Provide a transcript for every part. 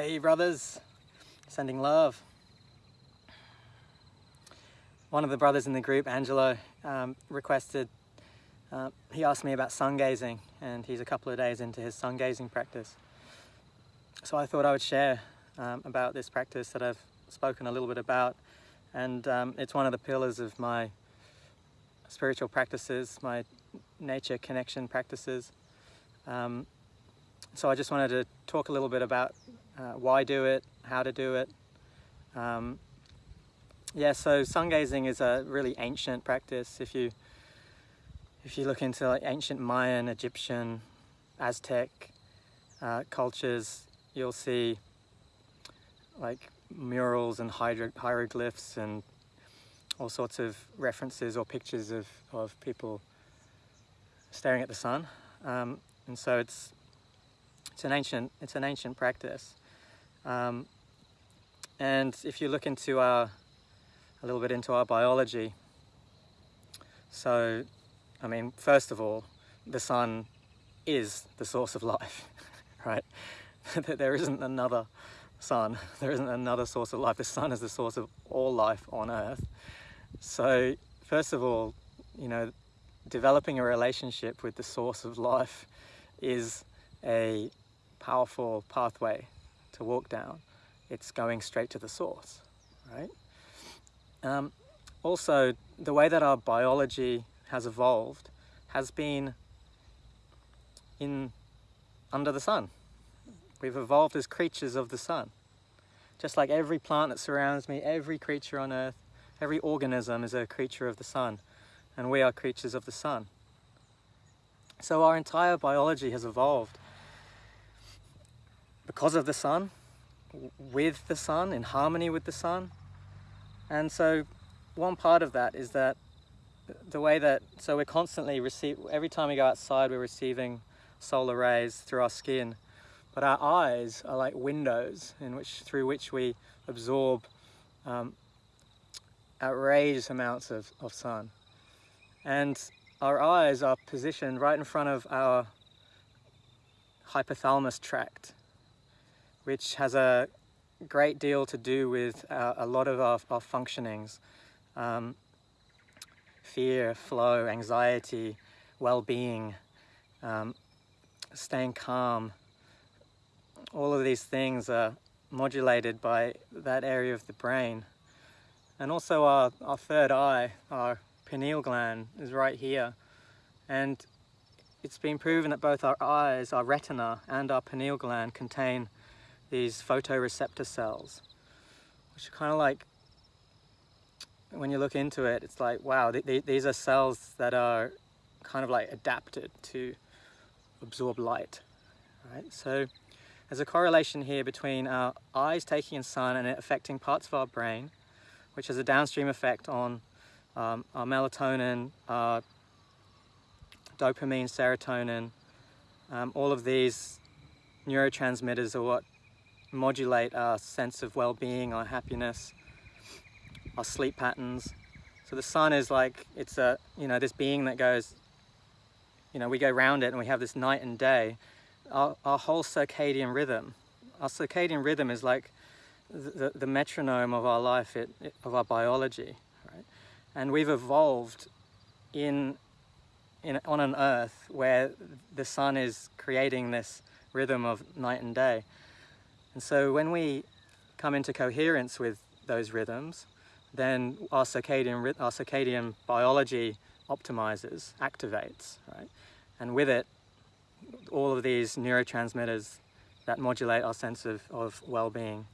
Hey brothers, sending love. One of the brothers in the group, Angelo, um, requested, uh, he asked me about sun gazing and he's a couple of days into his sun gazing practice. So I thought I would share um, about this practice that I've spoken a little bit about and um, it's one of the pillars of my spiritual practices, my nature connection practices. Um, so I just wanted to talk a little bit about uh, why do it, how to do it. Um, yeah, so sun gazing is a really ancient practice. If you if you look into like ancient Mayan, Egyptian, Aztec uh, cultures, you'll see like murals and hieroglyphs and all sorts of references or pictures of, of people staring at the sun. Um, and so it's it's an ancient it's an ancient practice. Um, and if you look into our a little bit into our biology, so I mean, first of all, the sun is the source of life, right? there isn't another sun, there isn't another source of life. The sun is the source of all life on earth. So first of all, you know, developing a relationship with the source of life is a powerful pathway to walk down. It's going straight to the source, right? Um, also, the way that our biology has evolved has been in under the sun. We've evolved as creatures of the sun. Just like every plant that surrounds me, every creature on earth, every organism is a creature of the sun, and we are creatures of the sun. So our entire biology has evolved because of the sun, with the sun, in harmony with the sun. And so one part of that is that the way that, so we're constantly receive, every time we go outside, we're receiving solar rays through our skin, but our eyes are like windows in which, through which we absorb um, outrageous amounts of, of sun. And our eyes are positioned right in front of our hypothalamus tract, which has a great deal to do with uh, a lot of our, our functionings. Um, fear, flow, anxiety, well-being, um, staying calm. All of these things are modulated by that area of the brain. And also our, our third eye, our pineal gland is right here. And it's been proven that both our eyes, our retina and our pineal gland contain these photoreceptor cells, which are kind of like, when you look into it, it's like, wow, th th these are cells that are kind of like adapted to absorb light, right? So there's a correlation here between our eyes taking in sun and it affecting parts of our brain, which has a downstream effect on um, our melatonin, our dopamine, serotonin, um, all of these neurotransmitters are what modulate our sense of well-being, our happiness, our sleep patterns. So the sun is like, it's a, you know, this being that goes, you know, we go round it and we have this night and day. Our, our whole circadian rhythm, our circadian rhythm is like the, the metronome of our life, it, it, of our biology, right? And we've evolved in, in, on an earth where the sun is creating this rhythm of night and day. And so when we come into coherence with those rhythms, then our circadian, our circadian biology optimizes, activates, right? And with it, all of these neurotransmitters that modulate our sense of, of well-being.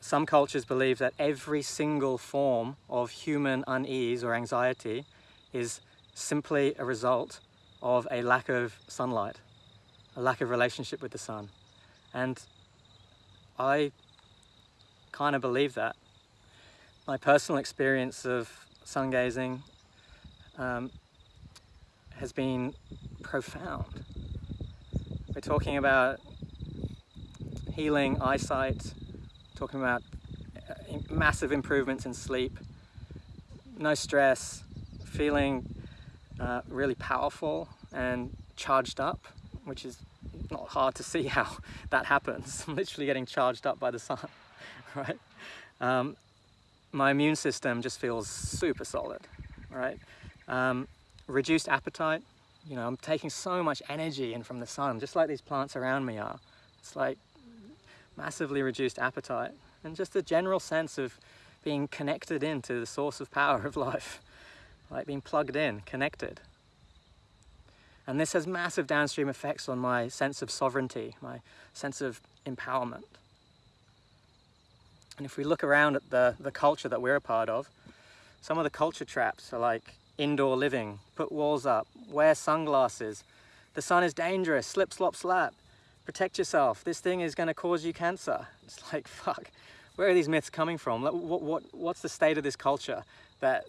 Some cultures believe that every single form of human unease or anxiety is simply a result of a lack of sunlight, a lack of relationship with the sun. And I kind of believe that. My personal experience of sun gazing um, has been profound. We're talking about healing eyesight, talking about uh, massive improvements in sleep, no stress, feeling uh, really powerful and charged up, which is not hard to see how that happens. I'm literally getting charged up by the sun, right? Um, my immune system just feels super solid, right? Um, reduced appetite, you know, I'm taking so much energy in from the sun, just like these plants around me are. It's like massively reduced appetite and just a general sense of being connected into the source of power of life, like being plugged in, connected. And this has massive downstream effects on my sense of sovereignty, my sense of empowerment. And if we look around at the, the culture that we're a part of, some of the culture traps are like indoor living, put walls up, wear sunglasses, the sun is dangerous, slip, slop, slap, protect yourself, this thing is going to cause you cancer. It's like, fuck, where are these myths coming from? What, what, what's the state of this culture that,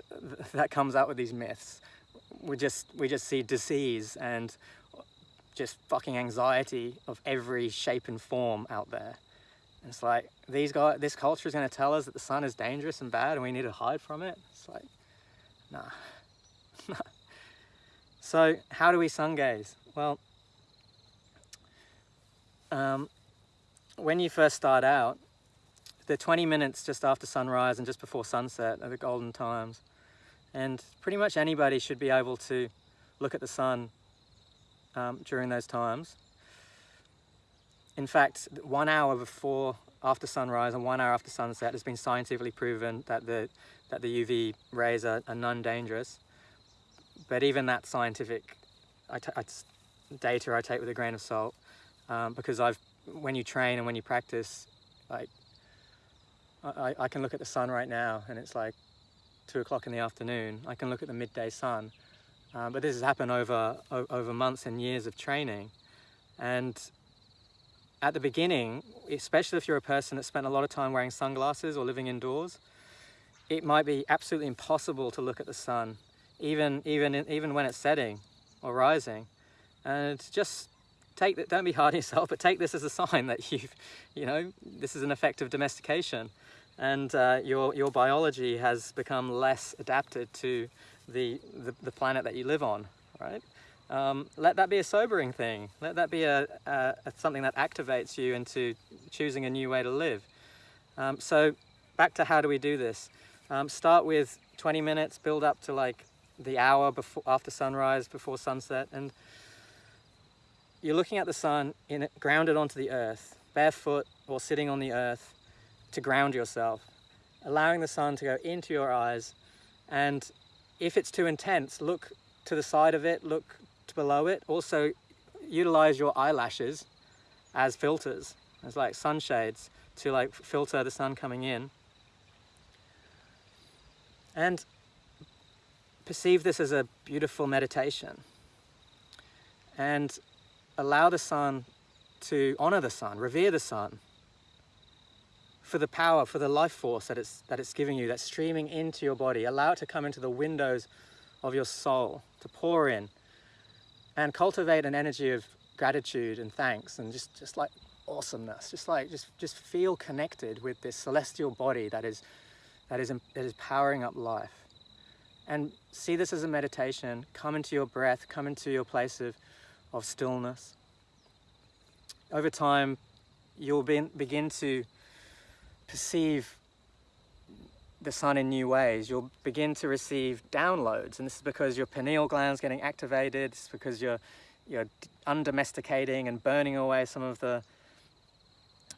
that comes out with these myths? We just, we just see disease and just fucking anxiety of every shape and form out there. And it's like, these guys, this culture is going to tell us that the sun is dangerous and bad and we need to hide from it. It's like, nah. so how do we sun gaze? Well, um, when you first start out, the 20 minutes just after sunrise and just before sunset are the golden times. And pretty much anybody should be able to look at the sun um, during those times. In fact, one hour before, after sunrise and one hour after sunset has been scientifically proven that the, that the UV rays are, are non-dangerous. But even that scientific data I take with a grain of salt um, because I've, when you train and when you practice, like I, I can look at the sun right now and it's like two o'clock in the afternoon. I can look at the midday sun. Um, but this has happened over, over months and years of training. And at the beginning, especially if you're a person that spent a lot of time wearing sunglasses or living indoors, it might be absolutely impossible to look at the sun, even, even, even when it's setting or rising. And just take that, don't be hard on yourself, but take this as a sign that you've, you know, this is an effect of domestication and uh, your, your biology has become less adapted to the, the, the planet that you live on, right? Um, let that be a sobering thing. Let that be a, a, a, something that activates you into choosing a new way to live. Um, so back to how do we do this? Um, start with 20 minutes, build up to like the hour before, after sunrise, before sunset, and you're looking at the sun in grounded onto the earth, barefoot or sitting on the earth, to ground yourself, allowing the sun to go into your eyes. And if it's too intense, look to the side of it, look below it. Also utilize your eyelashes as filters, as like sunshades to like filter the sun coming in. And perceive this as a beautiful meditation. And allow the sun to honor the sun, revere the sun, for the power, for the life force that it's, that it's giving you, that's streaming into your body. Allow it to come into the windows of your soul, to pour in, and cultivate an energy of gratitude and thanks and just, just like awesomeness. Just like, just, just feel connected with this celestial body that is, that is, that is powering up life. And see this as a meditation. Come into your breath, come into your place of, of stillness. Over time, you'll be, begin to perceive the sun in new ways. You'll begin to receive downloads, and this is because your pineal gland's getting activated. It's because you're you're undomesticating and burning away some of the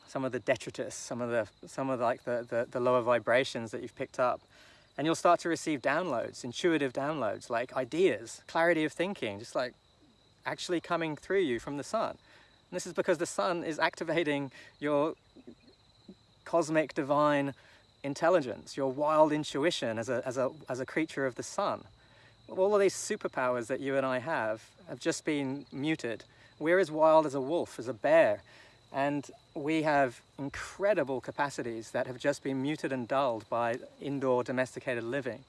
some of the detritus, some of the some of the, like the, the the lower vibrations that you've picked up, and you'll start to receive downloads, intuitive downloads, like ideas, clarity of thinking, just like actually coming through you from the sun. And this is because the sun is activating your cosmic divine intelligence, your wild intuition as a, as a, as a creature of the sun. All of these superpowers that you and I have have just been muted. We're as wild as a wolf, as a bear, and we have incredible capacities that have just been muted and dulled by indoor domesticated living.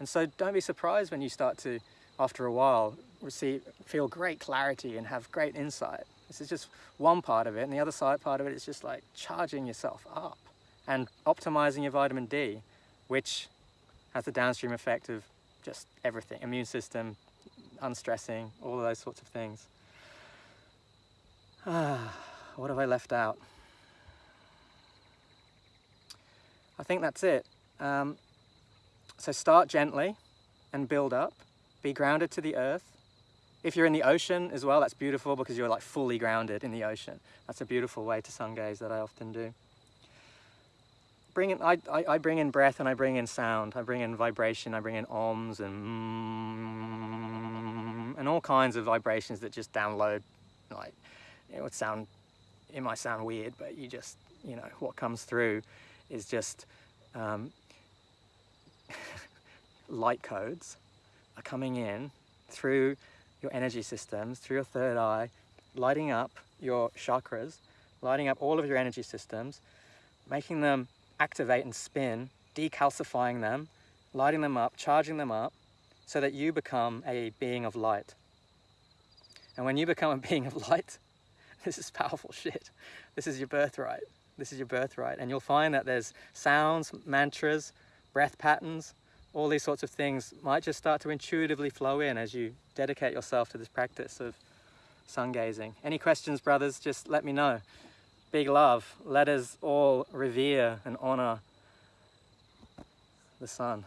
And so don't be surprised when you start to, after a while, receive, feel great clarity and have great insight. This is just one part of it, and the other side part of it is just like charging yourself up and optimizing your vitamin D, which has the downstream effect of just everything, immune system, unstressing, all of those sorts of things. Ah, what have I left out? I think that's it. Um, so start gently and build up. Be grounded to the earth. If you're in the ocean as well, that's beautiful because you're like fully grounded in the ocean. That's a beautiful way to sun gaze that I often do. Bring in, I, I, I bring in breath and I bring in sound. I bring in vibration, I bring in ohms and mm, and all kinds of vibrations that just download. Like, it would sound, it might sound weird, but you just, you know, what comes through is just um, light codes are coming in through your energy systems, through your third eye, lighting up your chakras, lighting up all of your energy systems, making them activate and spin, decalcifying them, lighting them up, charging them up, so that you become a being of light. And when you become a being of light, this is powerful shit. This is your birthright. This is your birthright. And you'll find that there's sounds, mantras, breath patterns, all these sorts of things might just start to intuitively flow in as you dedicate yourself to this practice of sun gazing. Any questions, brothers, just let me know. Big love. Let us all revere and honor the sun.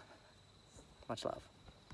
Much love.